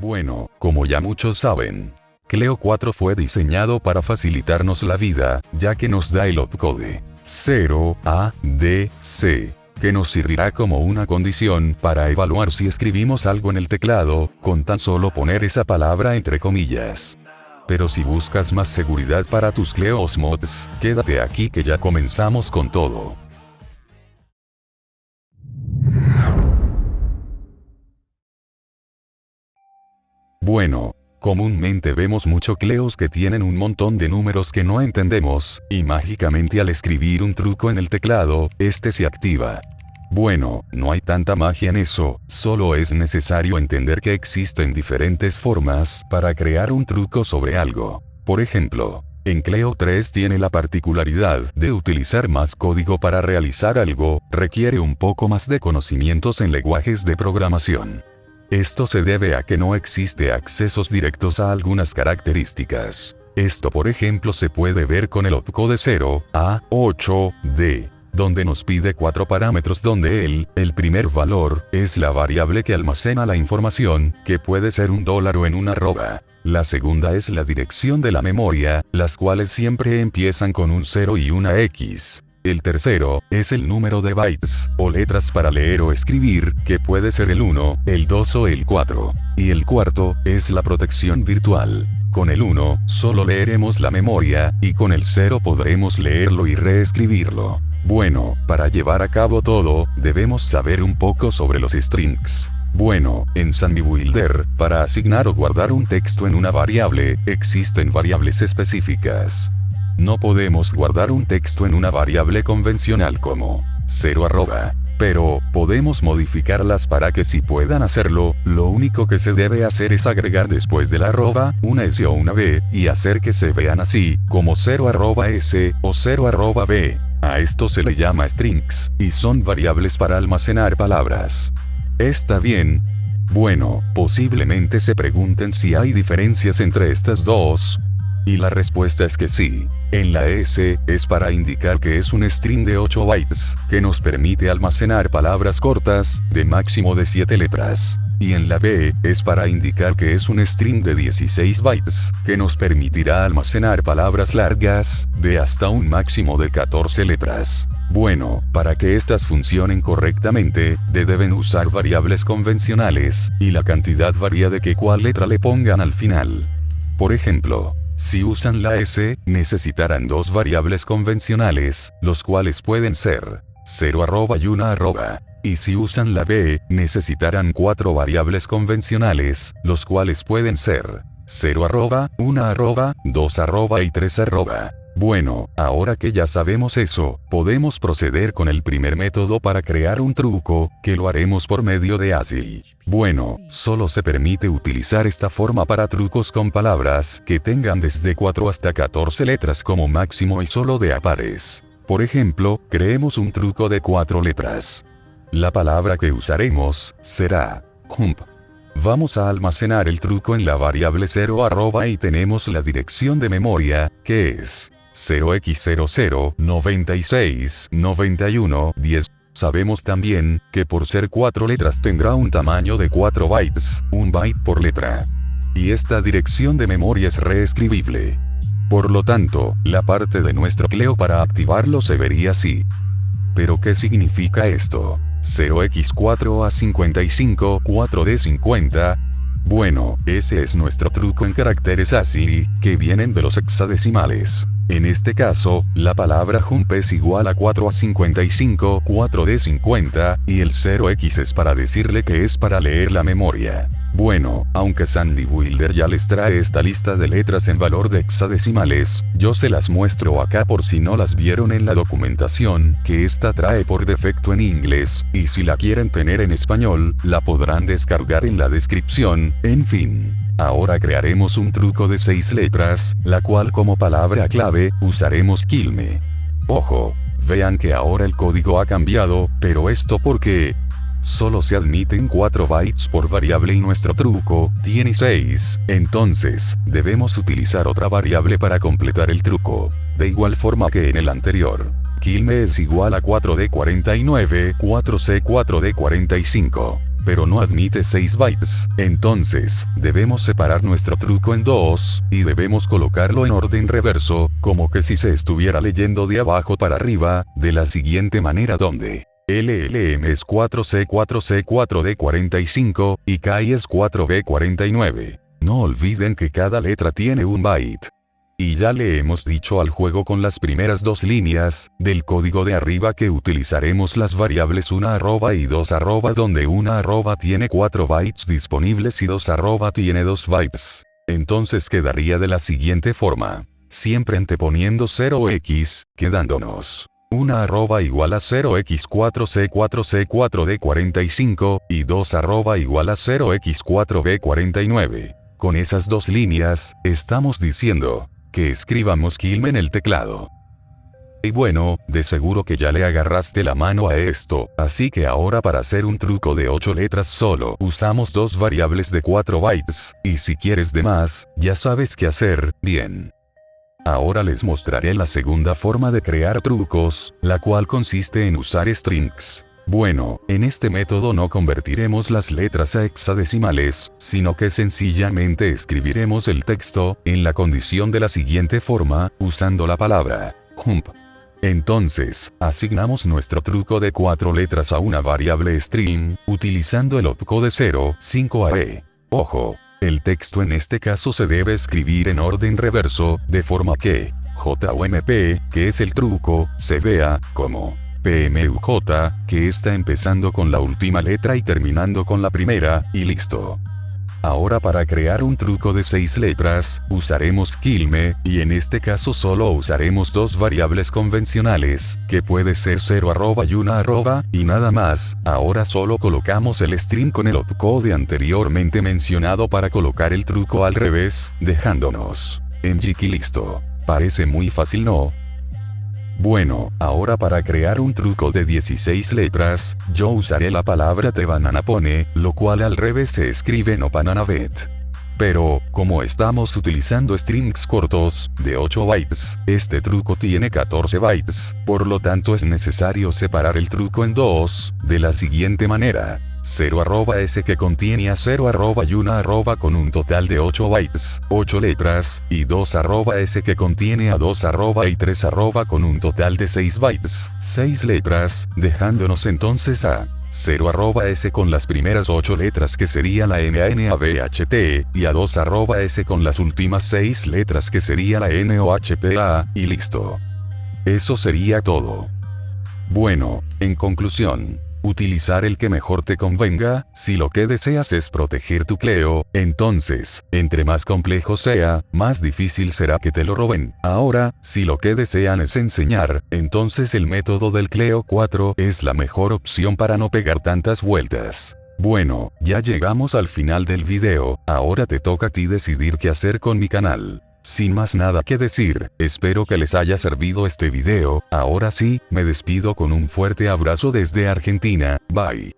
Bueno, como ya muchos saben, Cleo 4 fue diseñado para facilitarnos la vida, ya que nos da el opcode 0, A, D, C, que nos servirá como una condición para evaluar si escribimos algo en el teclado, con tan solo poner esa palabra entre comillas. Pero si buscas más seguridad para tus Cleos mods, quédate aquí que ya comenzamos con todo. Bueno, comúnmente vemos mucho Cleos que tienen un montón de números que no entendemos, y mágicamente al escribir un truco en el teclado, este se activa. Bueno, no hay tanta magia en eso, solo es necesario entender que existen diferentes formas para crear un truco sobre algo. Por ejemplo, en Cleo 3 tiene la particularidad de utilizar más código para realizar algo, requiere un poco más de conocimientos en lenguajes de programación. Esto se debe a que no existe accesos directos a algunas características. Esto por ejemplo se puede ver con el opcode 0, A, 8, D donde nos pide cuatro parámetros donde el, el primer valor, es la variable que almacena la información, que puede ser un dólar o en una arroba. La segunda es la dirección de la memoria, las cuales siempre empiezan con un 0 y una X. El tercero, es el número de bytes, o letras para leer o escribir, que puede ser el 1, el 2 o el 4. Y el cuarto, es la protección virtual. Con el 1, solo leeremos la memoria, y con el 0 podremos leerlo y reescribirlo. Bueno, para llevar a cabo todo, debemos saber un poco sobre los strings. Bueno, en Sandy Builder, para asignar o guardar un texto en una variable, existen variables específicas. No podemos guardar un texto en una variable convencional como 0 arroba. Pero, podemos modificarlas para que si puedan hacerlo, lo único que se debe hacer es agregar después de la arroba, una S o una B, y hacer que se vean así, como 0 arroba S, o 0 arroba B. A esto se le llama strings, y son variables para almacenar palabras. ¿Está bien? Bueno, posiblemente se pregunten si hay diferencias entre estas dos, y la respuesta es que sí. En la S, es para indicar que es un string de 8 bytes, que nos permite almacenar palabras cortas, de máximo de 7 letras. Y en la B, es para indicar que es un string de 16 bytes, que nos permitirá almacenar palabras largas, de hasta un máximo de 14 letras. Bueno, para que estas funcionen correctamente, deben usar variables convencionales, y la cantidad varía de que cuál letra le pongan al final. Por ejemplo, si usan la S, necesitarán dos variables convencionales, los cuales pueden ser 0 arroba y 1 arroba. Y si usan la B, necesitarán cuatro variables convencionales, los cuales pueden ser 0 arroba, 1 arroba, 2 arroba y 3 arroba. Bueno, ahora que ya sabemos eso, podemos proceder con el primer método para crear un truco, que lo haremos por medio de ASCII. Bueno, solo se permite utilizar esta forma para trucos con palabras que tengan desde 4 hasta 14 letras como máximo y solo de a pares. Por ejemplo, creemos un truco de 4 letras. La palabra que usaremos, será, jump. Vamos a almacenar el truco en la variable 0 arroba y tenemos la dirección de memoria, que es 0x00 96 91 10. Sabemos también, que por ser 4 letras tendrá un tamaño de 4 bytes, un byte por letra. Y esta dirección de memoria es reescribible. Por lo tanto, la parte de nuestro Cleo para activarlo se vería así. ¿Pero qué significa esto? 0x4 a 55, 4d50, bueno, ese es nuestro truco en caracteres ASCII, que vienen de los hexadecimales. En este caso, la palabra jump es igual a 4 a 55, 4 de 50, y el 0x es para decirle que es para leer la memoria. Bueno, aunque Sandy Wilder ya les trae esta lista de letras en valor de hexadecimales, yo se las muestro acá por si no las vieron en la documentación, que esta trae por defecto en inglés, y si la quieren tener en español, la podrán descargar en la descripción, en fin. Ahora crearemos un truco de 6 letras, la cual como palabra clave, usaremos Quilme. Ojo, vean que ahora el código ha cambiado, pero esto porque, solo se admiten 4 bytes por variable y nuestro truco tiene 6, entonces, debemos utilizar otra variable para completar el truco. De igual forma que en el anterior. Quilme es igual a 4D49, 4C4D45. pero no admite 6 bytes. Entonces, debemos separar nuestro truco en dos, y debemos colocarlo en orden reverso, como que si se estuviera leyendo de abajo para arriba, de la siguiente manera donde LLM es 4C4C4D45, y KI es 4B49. No olviden que cada letra tiene un byte. Y ya le hemos dicho al juego con las primeras dos líneas, del código de arriba que utilizaremos las variables 1 arroba y 2 arroba donde 1 arroba tiene 4 bytes disponibles y 2 arroba tiene 2 bytes. Entonces quedaría de la siguiente forma. Siempre anteponiendo 0x, quedándonos 1 arroba igual a 0x4c4c4d45, y 2 arroba igual a 0x4b49. Con esas dos líneas, estamos diciendo, que escribamos Kilm en el teclado. Y bueno, de seguro que ya le agarraste la mano a esto, así que ahora para hacer un truco de 8 letras solo usamos dos variables de 4 bytes, y si quieres de más, ya sabes qué hacer, bien. Ahora les mostraré la segunda forma de crear trucos, la cual consiste en usar strings. Bueno, en este método no convertiremos las letras a hexadecimales, sino que sencillamente escribiremos el texto, en la condición de la siguiente forma, usando la palabra jump. Entonces, asignamos nuestro truco de cuatro letras a una variable string, utilizando el opcode 0, 5AE. Ojo, el texto en este caso se debe escribir en orden reverso, de forma que, JOMP, que es el truco, se vea, como PMUJ, que está empezando con la última letra y terminando con la primera, y listo. Ahora para crear un truco de 6 letras, usaremos Kilme, y en este caso solo usaremos dos variables convencionales, que puede ser 0 arroba y 1 arroba, y nada más, ahora solo colocamos el string con el opcode anteriormente mencionado para colocar el truco al revés, dejándonos en Jiki listo. Parece muy fácil no, bueno, ahora para crear un truco de 16 letras, yo usaré la palabra te pone, lo cual al revés se escribe no bananavet. Pero, como estamos utilizando strings cortos, de 8 bytes, este truco tiene 14 bytes, por lo tanto es necesario separar el truco en dos, de la siguiente manera. 0 arroba s que contiene a 0 arroba y 1 arroba con un total de 8 bytes, 8 letras, y 2 arroba s que contiene a 2 arroba y 3 arroba con un total de 6 bytes, 6 letras, dejándonos entonces a 0 arroba s con las primeras 8 letras que sería la n a n a b h t, y a 2 arroba s con las últimas 6 letras que sería la n o h p a, y listo. Eso sería todo. Bueno, en conclusión, utilizar el que mejor te convenga, si lo que deseas es proteger tu Cleo, entonces, entre más complejo sea, más difícil será que te lo roben. Ahora, si lo que desean es enseñar, entonces el método del Cleo 4 es la mejor opción para no pegar tantas vueltas. Bueno, ya llegamos al final del video, ahora te toca a ti decidir qué hacer con mi canal. Sin más nada que decir, espero que les haya servido este video, ahora sí, me despido con un fuerte abrazo desde Argentina, bye.